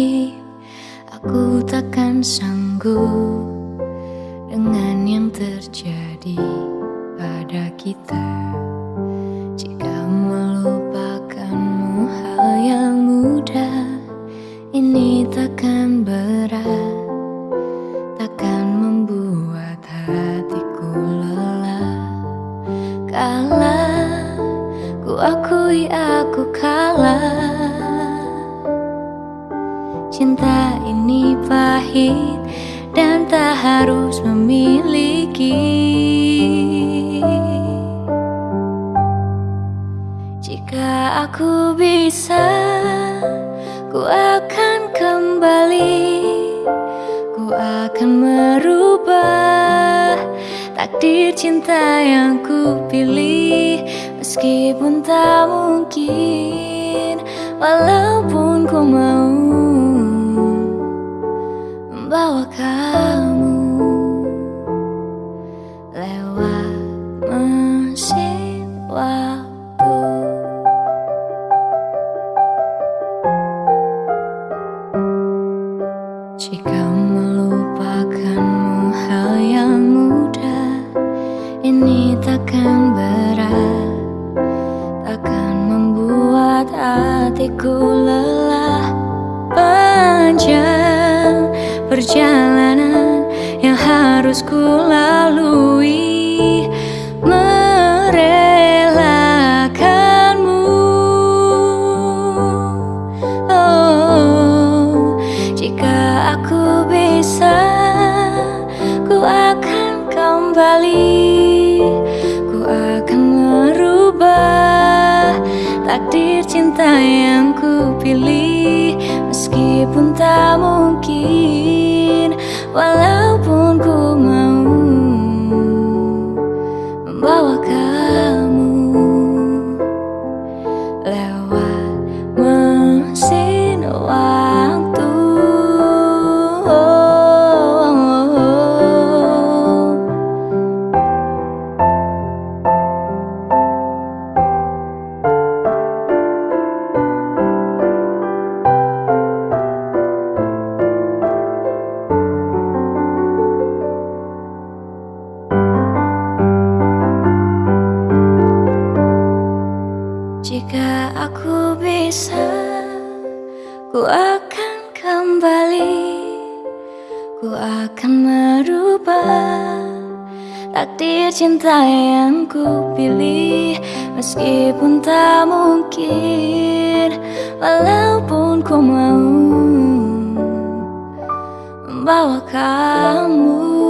pahit Aku takkan sanggup Dengan yang terjadi pada kita. Jika melupakanmu hal yang mudah Ini takkan berat. Takkan membuat hatiku lelah. Kalah Ku akui aku kalah Cinta ini pahit dan tak harus memiliki. Jika aku bisa, ku akan kembali. Ku akan merubah takdir cinta yang ku pilih. Meskipun tak mungkin, walaupun membawa kamu lewat mesin waktu. Jika melupakanmu hal yang mudah Ini takkan berat. Takkan membuat hatiku lelah Panjang perjalanan yang harus ku lalui. Merelakanmu. Oh, jika aku bisa ku akan kembali. Ku akan merubah takdir cinta yang ku pilih. Meskipun tak mungkin Walaupun ku bisa, ku akan kembali, ku akan merubah takdir cinta yang ku pilih, meskipun tak mungkin, walaupun ku mau membawa kamu.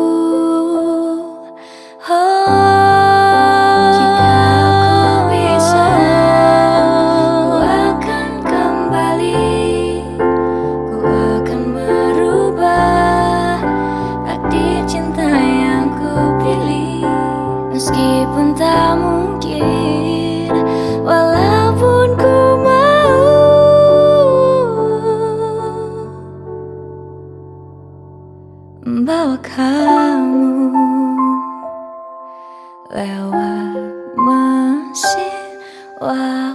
membawa kamu lewat mesin waktu.